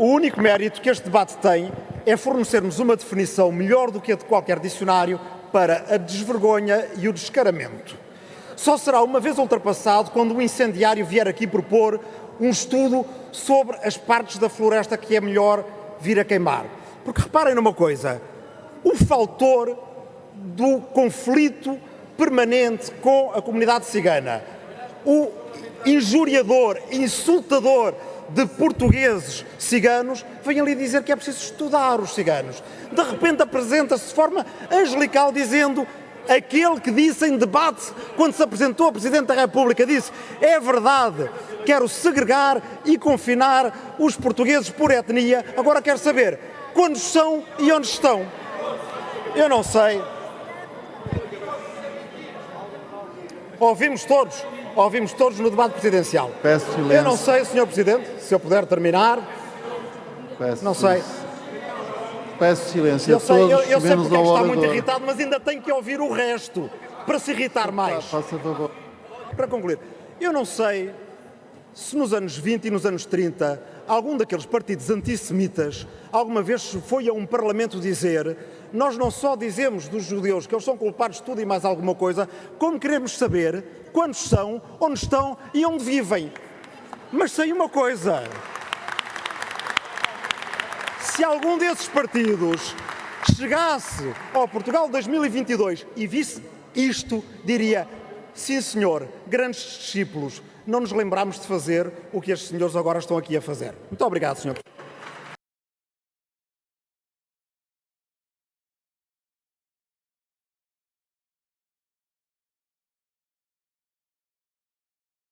O único mérito que este debate tem é fornecermos uma definição melhor do que a de qualquer dicionário para a desvergonha e o descaramento. Só será uma vez ultrapassado quando o incendiário vier aqui propor um estudo sobre as partes da floresta que é melhor vir a queimar. Porque reparem numa coisa, o faltor do conflito permanente com a comunidade cigana, o injuriador, insultador de portugueses ciganos, vem ali dizer que é preciso estudar os ciganos. De repente apresenta-se de forma angelical dizendo aquele que disse em debate, quando se apresentou a Presidente da República, disse é verdade, quero segregar e confinar os portugueses por etnia, agora quero saber quantos são e onde estão. Eu não sei. Ouvimos todos, ouvimos todos no debate presidencial. Peço silêncio. Eu não sei, Sr. Presidente, se eu puder terminar. Peço Não sei. Peço silêncio Eu a sei, todos, eu, eu sei porque é ao está muito irritado, mas ainda tem que ouvir o resto para se irritar mais. Faça favor. Para concluir, eu não sei se nos anos 20 e nos anos 30 algum daqueles partidos antissemitas alguma vez foi a um parlamento dizer nós não só dizemos dos judeus que eles são culpados de tudo e mais alguma coisa, como queremos saber quantos são, onde estão e onde vivem. Mas sei uma coisa, se algum desses partidos chegasse ao Portugal 2022 e visse isto, diria: sim, senhor, grandes discípulos, não nos lembramos de fazer o que estes senhores agora estão aqui a fazer. Muito obrigado, senhor.